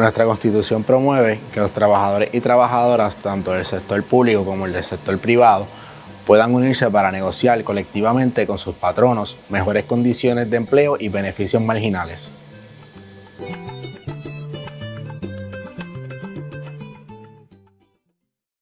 Nuestra constitución promueve que los trabajadores y trabajadoras, tanto del sector público como del sector privado, puedan unirse para negociar colectivamente con sus patronos mejores condiciones de empleo y beneficios marginales.